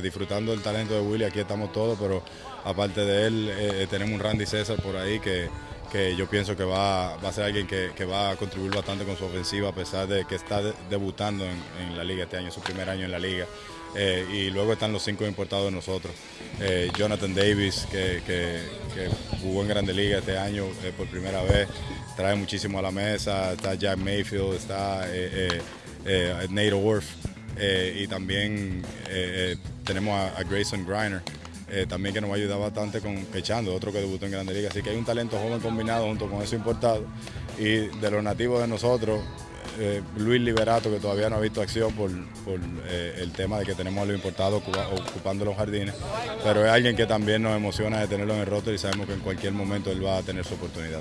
Disfrutando del talento de Willy, aquí estamos todos, pero aparte de él eh, tenemos un Randy César por ahí que, que yo pienso que va, va a ser alguien que, que, va a contribuir bastante con su ofensiva a pesar de que está debutando en, la liga este año, su primer año en la liga. Eh, y luego están los cinco importados de nosotros. Eh, Jonathan Davis, que, que, jugó en Grande Liga este año por primera vez, trae muchísimo a la mesa. Está Jack Mayfield, está Nate Orff y también tenemos a, Grayson Griner. Eh, también que nos va a ayudar bastante con Pechando, otro que debutó en Grande Liga. Así que hay un talento joven combinado junto con eso importado. Y de los nativos de nosotros, eh, Luis Liberato, que todavía no ha visto acción por, por eh, el tema de que tenemos a los importados ocupando los jardines, pero es alguien que también nos emociona de tenerlo en el roster y sabemos que en cualquier momento él va a tener su oportunidad.